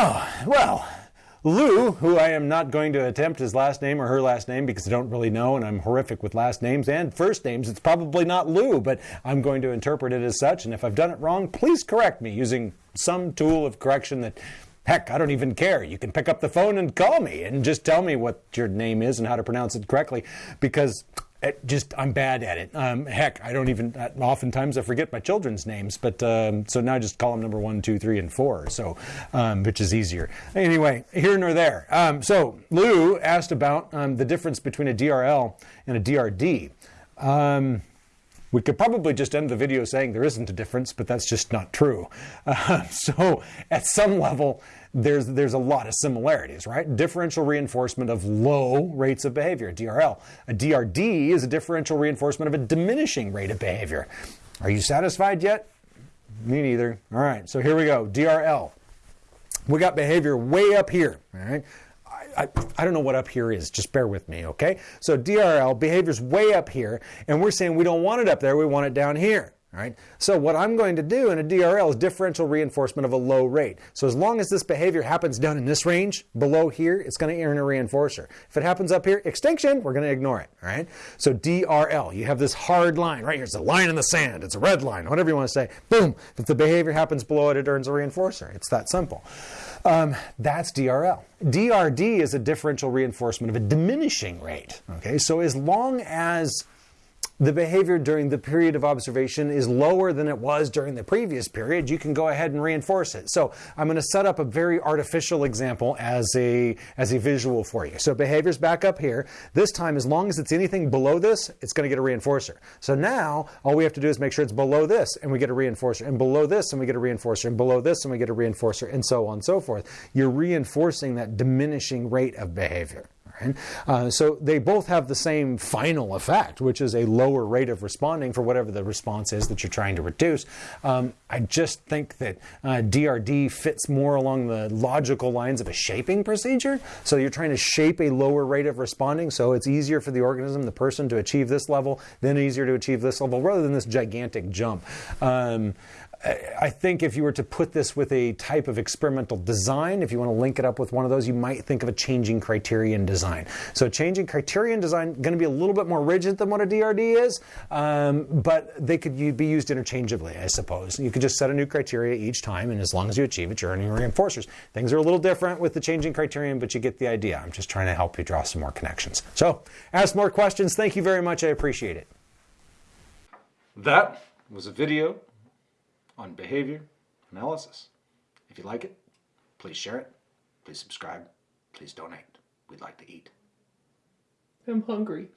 Ah, well, Lou, who I am not going to attempt his last name or her last name because I don't really know and I'm horrific with last names and first names. It's probably not Lou, but I'm going to interpret it as such. And if I've done it wrong, please correct me using some tool of correction that Heck, I don't even care. You can pick up the phone and call me and just tell me what your name is and how to pronounce it correctly because it just I'm bad at it. Um, heck, I don't even. Oftentimes I forget my children's names, but um, so now I just call them number one, two, three, and four. So, um, which is easier. Anyway, here nor there. Um, so Lou asked about um, the difference between a DRL and a DRD. We could probably just end the video saying there isn't a difference, but that's just not true. Uh, so at some level, there's, there's a lot of similarities, right? Differential reinforcement of low rates of behavior, DRL. A DRD is a differential reinforcement of a diminishing rate of behavior. Are you satisfied yet? Me neither. All right, so here we go. DRL. We got behavior way up here, all right? I, I, don't know what up here is. Just bear with me, okay? So DRL, behavior's way up here, and we're saying we don't want it up there, we want it down here. So what I'm going to do in a DRL is differential reinforcement of a low rate. So as long as this behavior happens down in this range, below here, it's going to earn a reinforcer. If it happens up here, extinction, we're going to ignore it. All right. So DRL, you have this hard line right here. It's a line in the sand. It's a red line, whatever you want to say. Boom. If the behavior happens below it, it earns a reinforcer. It's that simple. Um, that's DRL. DRD is a differential reinforcement of a diminishing rate. Okay. So as long as the behavior during the period of observation is lower than it was during the previous period, you can go ahead and reinforce it. So I'm going to set up a very artificial example as a, as a visual for you. So behavior's back up here. This time, as long as it's anything below this, it's going to get a reinforcer. So now all we have to do is make sure it's below this and we get a reinforcer, and below this and we get a reinforcer, and below this and we get a reinforcer, and so on and so forth. You're reinforcing that diminishing rate of behavior. Right? Uh, so they both have the same final effect, which is a lower rate of responding for whatever the response is that you're trying to reduce. Um, I just think that uh, DRD fits more along the logical lines of a shaping procedure. So you're trying to shape a lower rate of responding, so it's easier for the organism, the person, to achieve this level, then easier to achieve this level, rather than this gigantic jump. Um, I think if you were to put this with a type of experimental design, if you want to link it up with one of those, you might think of a changing criterion design. So changing criterion design going to be a little bit more rigid than what a DRD is, um, but they could be used interchangeably, I suppose. You could just set a new criteria each time, and as long as you achieve it, you're earning reinforcers. Things are a little different with the changing criterion, but you get the idea. I'm just trying to help you draw some more connections. So ask more questions. Thank you very much. I appreciate it. That was a video on behavior analysis. If you like it, please share it, please subscribe, please donate. We'd like to eat. I'm hungry.